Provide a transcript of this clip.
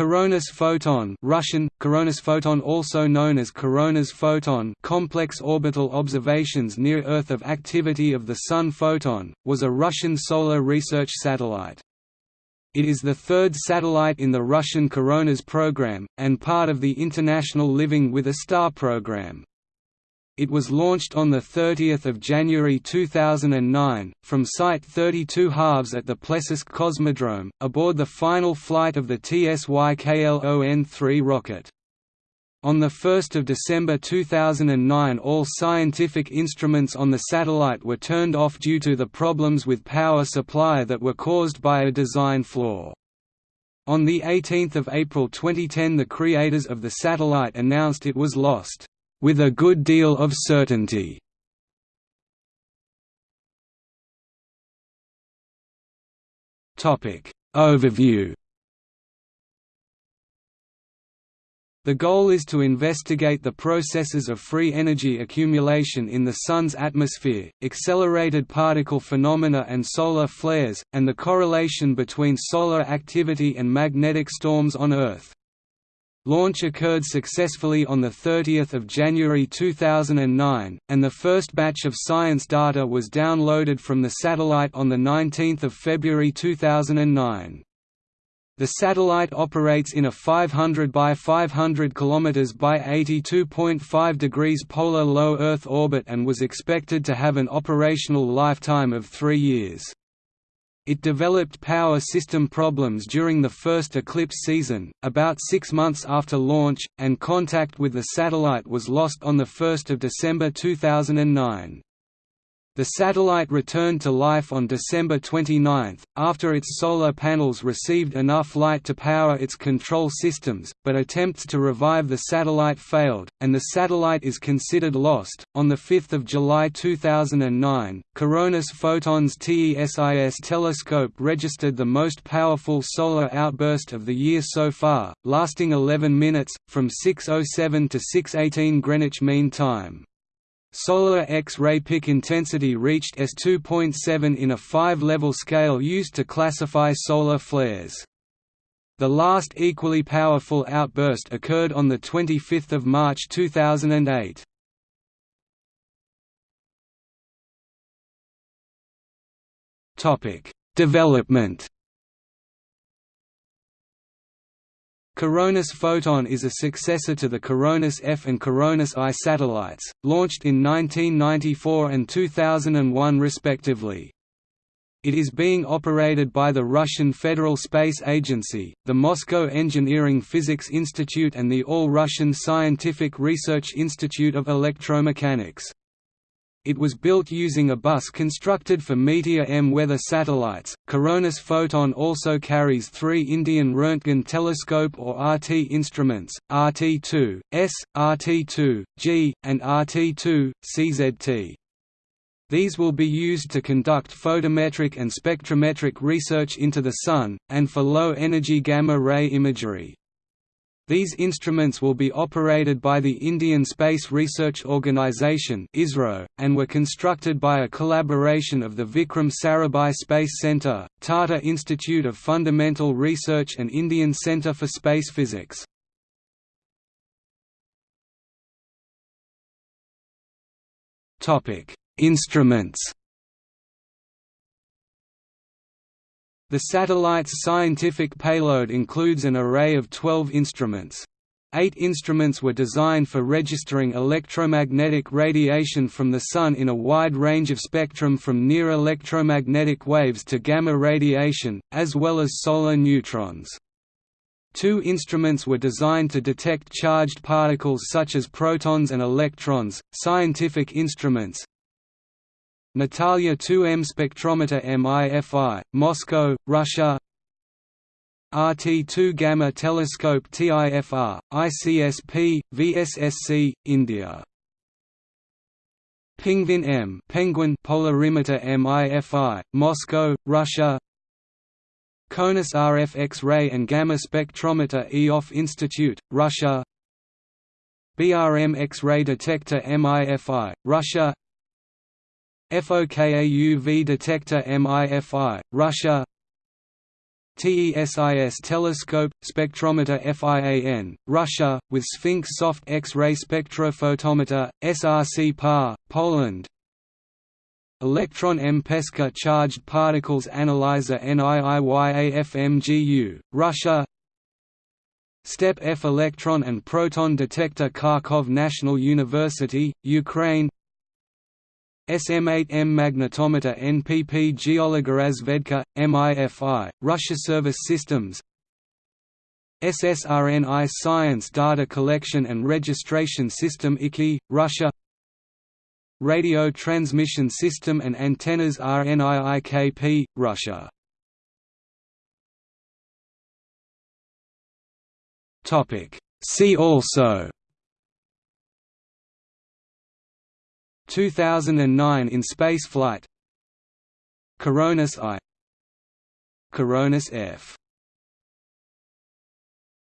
Coronas photon Russian, Coronas photon also known as Coronas photon complex orbital observations near Earth of activity of the Sun photon, was a Russian solar research satellite. It is the third satellite in the Russian Coronas program, and part of the International Living with a Star program. It was launched on 30 January 2009, from Site 32 halves at the Plesetsk Cosmodrome, aboard the final flight of the TSYKLON-3 rocket. On 1 December 2009 all scientific instruments on the satellite were turned off due to the problems with power supply that were caused by a design flaw. On 18 April 2010 the creators of the satellite announced it was lost with a good deal of certainty. Topic Overview The goal is to investigate the processes of free energy accumulation in the Sun's atmosphere, accelerated particle phenomena and solar flares, and the correlation between solar activity and magnetic storms on Earth. Launch occurred successfully on 30 January 2009, and the first batch of science data was downloaded from the satellite on 19 February 2009. The satellite operates in a 500 by 500 km by 82.5 degrees polar low Earth orbit and was expected to have an operational lifetime of three years. It developed power system problems during the first eclipse season, about six months after launch, and contact with the satellite was lost on 1 December 2009. The satellite returned to life on December 29, after its solar panels received enough light to power its control systems, but attempts to revive the satellite failed, and the satellite is considered lost. On 5 July 2009, Coronas Photons TESIS telescope registered the most powerful solar outburst of the year so far, lasting 11 minutes, from 6.07 to 6.18 Greenwich Mean Time. Solar X-ray peak intensity reached S2.7 in a five-level scale used to classify solar flares. The last equally powerful outburst occurred on 25 March 2008. Development Coronas Photon is a successor to the Coronas F and Coronas I satellites, launched in 1994 and 2001 respectively. It is being operated by the Russian Federal Space Agency, the Moscow Engineering Physics Institute and the All-Russian Scientific Research Institute of Electromechanics. It was built using a bus constructed for Meteor M weather satellites. Coronas Photon also carries three Indian Röntgen telescope or RT instruments, RT2, S, RT2, G, and RT2, CZT. These will be used to conduct photometric and spectrometric research into the Sun, and for low-energy gamma-ray imagery. These instruments will be operated by the Indian Space Research Organisation and were constructed by a collaboration of the Vikram Sarabhai Space Centre, Tata Institute of Fundamental Research and Indian Centre for Space Physics. Instruments The satellite's scientific payload includes an array of 12 instruments. Eight instruments were designed for registering electromagnetic radiation from the Sun in a wide range of spectrum from near electromagnetic waves to gamma radiation, as well as solar neutrons. Two instruments were designed to detect charged particles such as protons and electrons. Scientific instruments Natalia 2M spectrometer MIFI, Moscow, Russia. RT2 Gamma Telescope TIFR, ICSP, VSSC, India. Penguin M Penguin Polarimeter MIFI, Moscow, Russia. CONUS RF X-ray and Gamma Spectrometer Ioffe Institute, Russia. BRM X-ray Detector MIFI, Russia FOKA UV detector MIFI, Russia. TESIS telescope, spectrometer FIAN, Russia, with Sphinx soft X-ray spectrophotometer, SRC PAR, Poland. Electron M Pesca Charged Particles Analyzer NIIYAFMGU, Russia. STEP F Electron and Proton Detector Kharkov National University, Ukraine SM8M magnetometer NPP Geologorazvedka, MIFI, Russia Service Systems. SSRNI Science Data Collection and Registration System IKI, Russia. Radio Transmission System and Antennas RNIIKP, Russia. See also 2009 in spaceflight. Coronas I. Coronas F